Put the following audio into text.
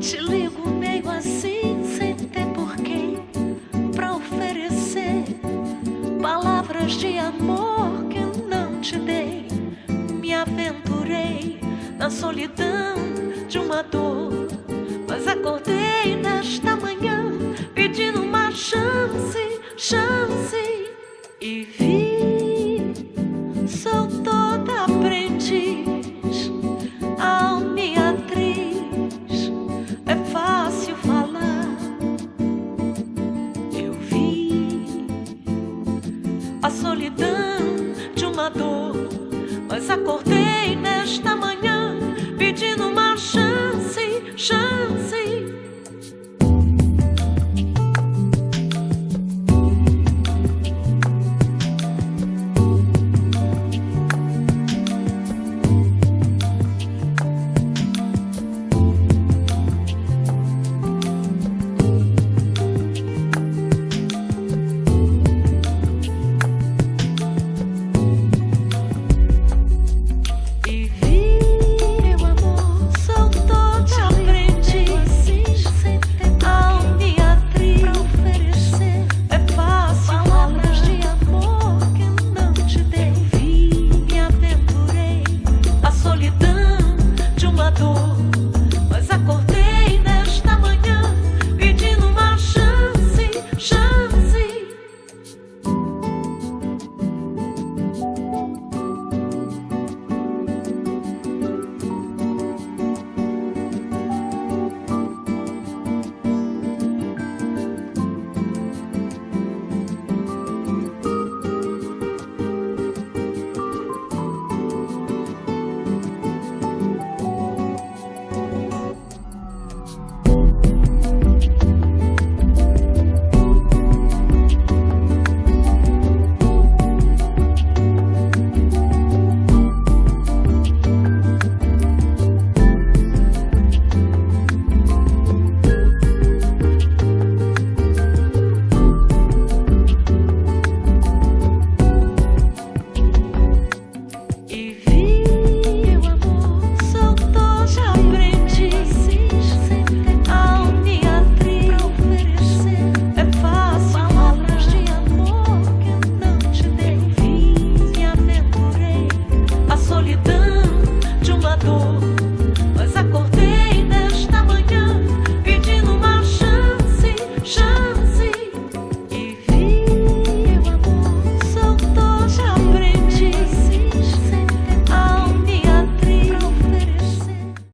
Te ligo meio assim, sem ter porquê pra oferecer palavras de amor que não te dei. Me aventurei na solidão de uma dor, mas acordei nesta manhã pedindo uma chance, chance e vi. a solidão de uma dor. Mas acordei nesta manhã.